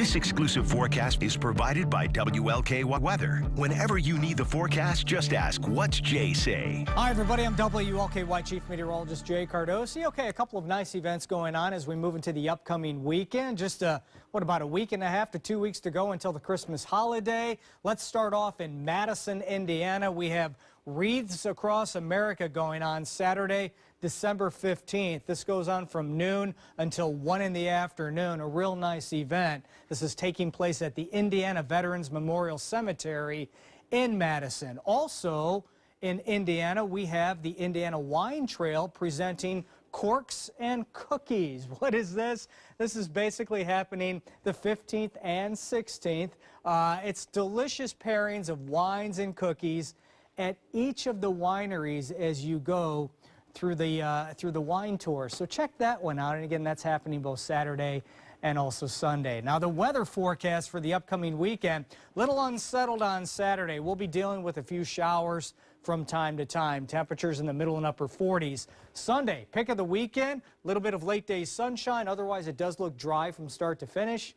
exclusive forecast is provided by WLKY Weather. Whenever you need the forecast, just ask, what's Jay say? Hi, everybody. I'm WLKY Chief Meteorologist Jay Cardosi. Okay, a couple of nice events going on as we move into the upcoming weekend. Just, uh, what, about a week and a half to two weeks to go until the Christmas holiday. Let's start off in Madison, Indiana. We have Wreaths Across America going on Saturday, December 15th. This goes on from noon until 1 in the afternoon. A real nice event. This is taking place at the Indiana Veterans Memorial Cemetery in Madison. Also in Indiana, we have the Indiana Wine Trail presenting corks and cookies. What is this? This is basically happening the 15th and 16th. Uh, it's delicious pairings of wines and cookies at each of the wineries as you go through the uh, through the wine tour. So check that one out. And again, that's happening both Saturday and also Sunday. Now the weather forecast for the upcoming weekend, little unsettled on Saturday. We'll be dealing with a few showers from time to time. Temperatures in the middle and upper 40s. Sunday, pick of the weekend, a little bit of late day sunshine. Otherwise, it does look dry from start to finish.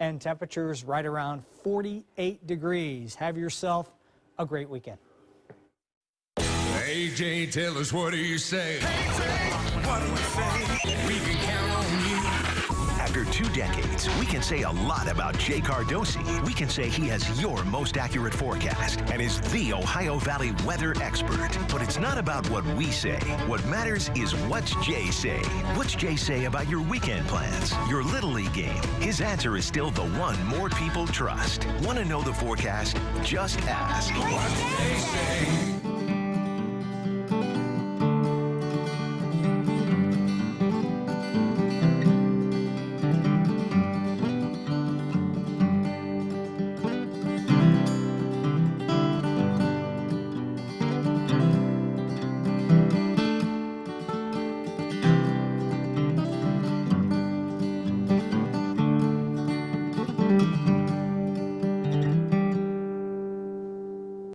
And temperatures right around 48 degrees. Have yourself a great weekend. AJ, tell us what do you say? AJ, what do you say? We can count on you. After two decades, we can say a lot about Jay Cardosi. We can say he has your most accurate forecast and is the Ohio Valley weather expert. But it's not about what we say. What matters is what's Jay say. What's Jay say about your weekend plans, your Little League game? His answer is still the one more people trust. Want to know the forecast? Just ask.